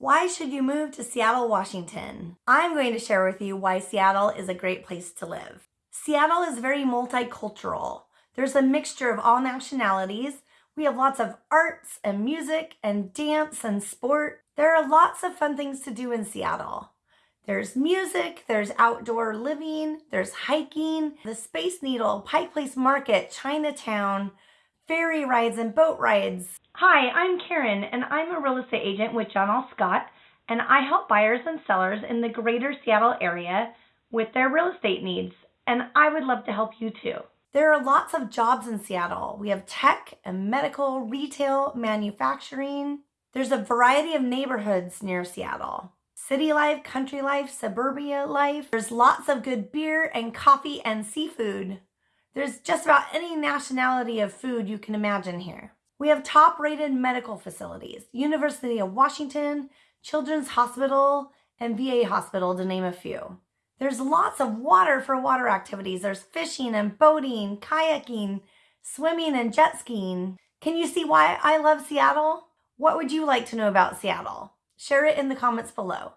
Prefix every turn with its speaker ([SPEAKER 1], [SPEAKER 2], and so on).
[SPEAKER 1] Why should you move to Seattle, Washington? I'm going to share with you why Seattle is a great place to live. Seattle is very multicultural. There's a mixture of all nationalities. We have lots of arts and music and dance and sport. There are lots of fun things to do in Seattle. There's music, there's outdoor living, there's hiking, the Space Needle, Pike Place Market, Chinatown, ferry rides and boat rides. Hi, I'm Karen and I'm a real estate agent with John L. Scott and I help buyers and sellers in the greater Seattle area with their real estate needs and I would love to help you too. There are lots of jobs in Seattle. We have tech and medical, retail, manufacturing. There's a variety of neighborhoods near Seattle. City life, country life, suburbia life. There's lots of good beer and coffee and seafood. There's just about any nationality of food you can imagine here. We have top rated medical facilities, University of Washington, Children's Hospital, and VA Hospital to name a few. There's lots of water for water activities. There's fishing and boating, kayaking, swimming and jet skiing. Can you see why I love Seattle? What would you like to know about Seattle? Share it in the comments below.